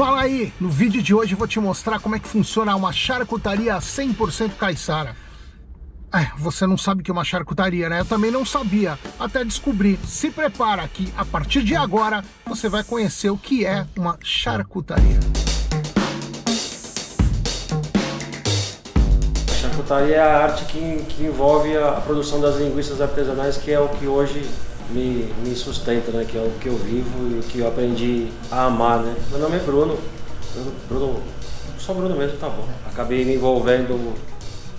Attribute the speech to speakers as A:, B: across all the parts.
A: Fala aí! No vídeo de hoje eu vou te mostrar como é que funciona uma charcutaria 100% caiçara. É, você não sabe o que é uma charcutaria, né? Eu também não sabia, até descobrir. Se prepara que a partir de agora você vai conhecer o que é uma charcutaria.
B: A charcutaria é a arte que, que envolve a, a produção das linguiças artesanais, que é o que hoje me, me sustenta, né? Que é o que eu vivo e o que eu aprendi a amar, né? Meu nome é Bruno. Bruno, Bruno só Bruno mesmo, tá bom. Acabei me envolvendo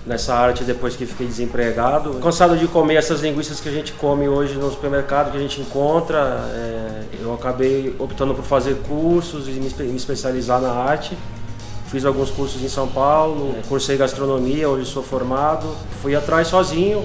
B: nessa arte depois que fiquei desempregado. Cansado de comer essas linguiças que a gente come hoje no supermercado, que a gente encontra, é, eu acabei optando por fazer cursos e me, especializar na arte. Fiz alguns cursos em São Paulo, é, cursei gastronomia, hoje sou formado. Fui atrás sozinho,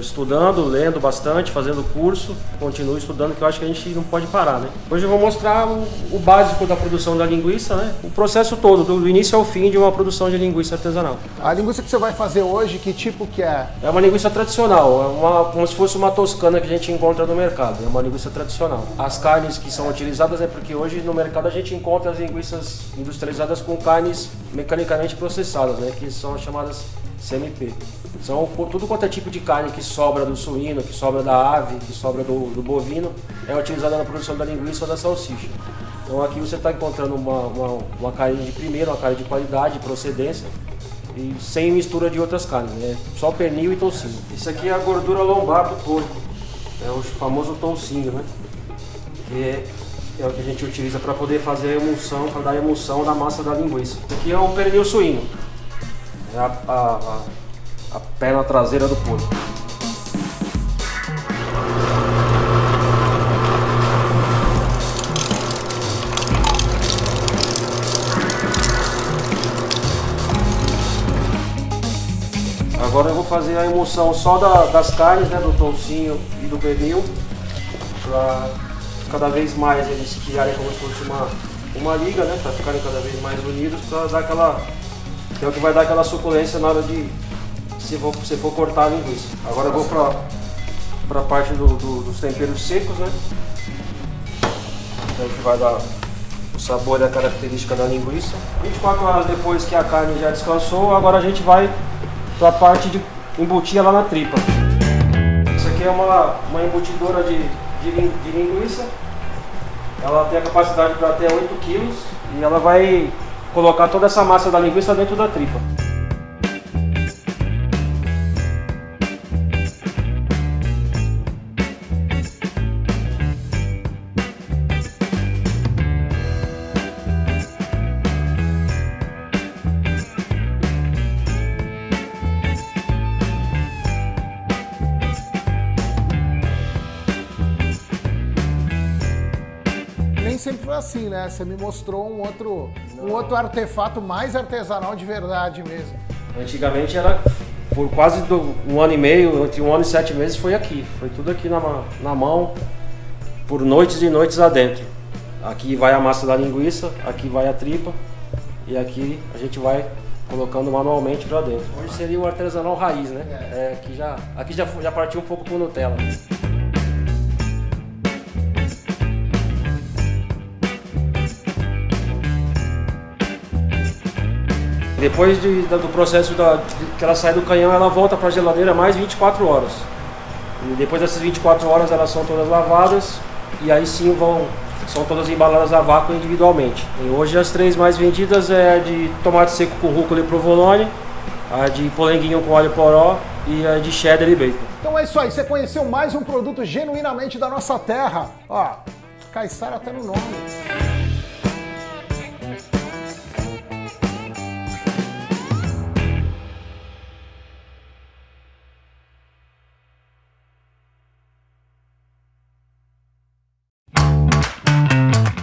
B: estudando, lendo bastante, fazendo curso, continuo estudando, que eu acho que a gente não pode parar, né? Hoje eu vou mostrar o, o básico da produção da linguiça, né? O processo todo, do início ao fim de uma produção de linguiça artesanal.
A: A linguiça que você vai fazer hoje, que tipo que é?
B: É uma linguiça tradicional, é uma, como se fosse uma toscana que a gente encontra no mercado, é uma linguiça tradicional. As carnes que são utilizadas é porque hoje no mercado a gente encontra as linguiças industrializadas com carnes mecanicamente processadas, né? Que são chamadas CMP. São tudo quanto é tipo de carne que sobra do suíno, que sobra da ave, que sobra do, do bovino, é utilizada na produção da linguiça ou da salsicha. Então aqui você está encontrando uma, uma, uma, carne de primeira, uma carne de qualidade, procedência, e sem mistura de outras carnes, né? só pernil e toucinho. Isso aqui é a gordura lombar do porco, é o famoso toucinho, né? Que é, é o que a gente utiliza para poder fazer a emulsão, para dar emulsão na massa da linguiça. Isso aqui é o pernil suíno. É a, a, a, perna traseira do porco. Agora eu vou fazer a emulsão só da, das carnes, né, do toucinho e do pernil, para cada vez mais eles criarem como se fosse uma, uma liga, né, para ficarem cada vez mais unidos, para dar aquela que é o que vai dar aquela suculência na hora de se for, se for cortar a linguiça. Agora eu vou para a parte do, do, dos temperos secos, né? Então, que vai dar o sabor e a característica da linguiça. 24 horas depois que a carne já descansou, agora a gente vai para a parte de embutir ela na tripa. Isso aqui é uma, uma embutidora de, de, de linguiça. Ela tem a capacidade para até 8 kg e ela vai colocar toda essa massa da linguiça dentro da tripa.
A: Sempre foi assim, né? Você me mostrou um outro, um outro artefato mais artesanal de verdade mesmo.
B: Antigamente era por quase do, um ano e meio, entre um ano e sete meses foi aqui. Foi tudo aqui na, na mão, por noites e noites adentro. Aqui vai a massa da linguiça, aqui vai a tripa e aqui a gente vai colocando manualmente para dentro. Hoje seria o artesanal raiz, né? É. É, aqui já, aqui já, já partiu um pouco com Nutella. Depois de, do processo da, que ela sai do canhão, ela volta para a geladeira mais 24 horas. E depois dessas 24 horas elas são todas lavadas e aí sim vão são todas embaladas a vácuo individualmente. E hoje as três mais vendidas é a de tomate seco com rúcula e provolone, a de polenguinho com óleo poró e a de cheddar e bacon.
A: Então é isso aí, você conheceu mais um produto genuinamente da nossa terra. Ó, Caissara até no nome.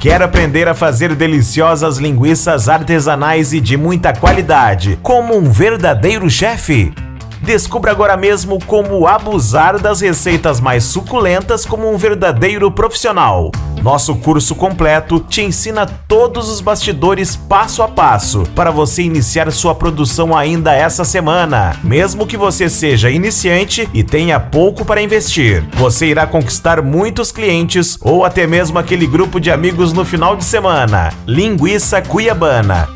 C: Quer aprender a fazer deliciosas linguiças artesanais e de muita qualidade, como um verdadeiro chefe? Descubra agora mesmo como abusar das receitas mais suculentas como um verdadeiro profissional. Nosso curso completo te ensina todos os bastidores passo a passo para você iniciar sua produção ainda essa semana. Mesmo que você seja iniciante e tenha pouco para investir, você irá conquistar muitos clientes ou até mesmo aquele grupo de amigos no final de semana. Linguiça Cuiabana,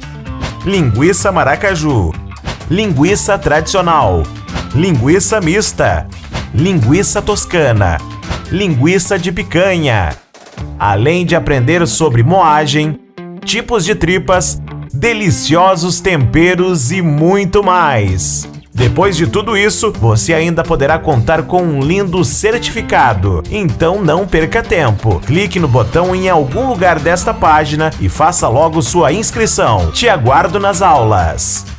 C: Linguiça Maracaju, Linguiça Tradicional, Linguiça Mista, Linguiça Toscana, Linguiça de Picanha além de aprender sobre moagem, tipos de tripas, deliciosos temperos e muito mais. Depois de tudo isso, você ainda poderá contar com um lindo certificado. Então não perca tempo. Clique no botão em algum lugar desta página e faça logo sua inscrição. Te aguardo nas aulas.